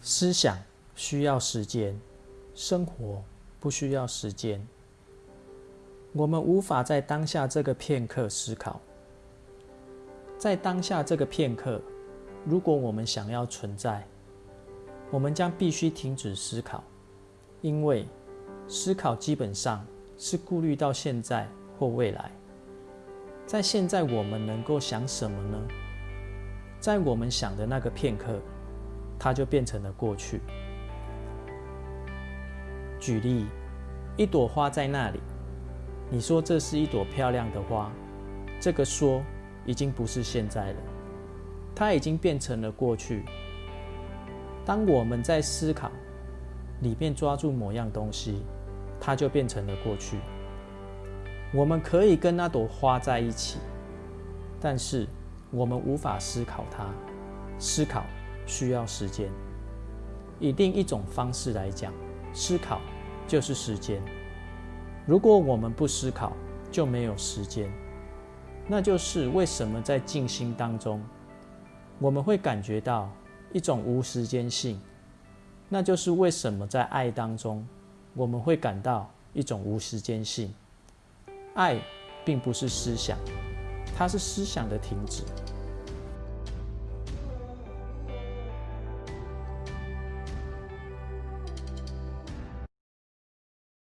思想需要时间，生活不需要时间。我们无法在当下这个片刻思考，在当下这个片刻，如果我们想要存在，我们将必须停止思考，因为思考基本上是顾虑到现在或未来。在现在，我们能够想什么呢？在我们想的那个片刻。它就变成了过去。举例，一朵花在那里，你说这是一朵漂亮的花，这个说已经不是现在了，它已经变成了过去。当我们在思考里面抓住某样东西，它就变成了过去。我们可以跟那朵花在一起，但是我们无法思考它，思考。需要时间。以另一种方式来讲，思考就是时间。如果我们不思考，就没有时间。那就是为什么在静心当中，我们会感觉到一种无时间性。那就是为什么在爱当中，我们会感到一种无时间性。爱并不是思想，它是思想的停止。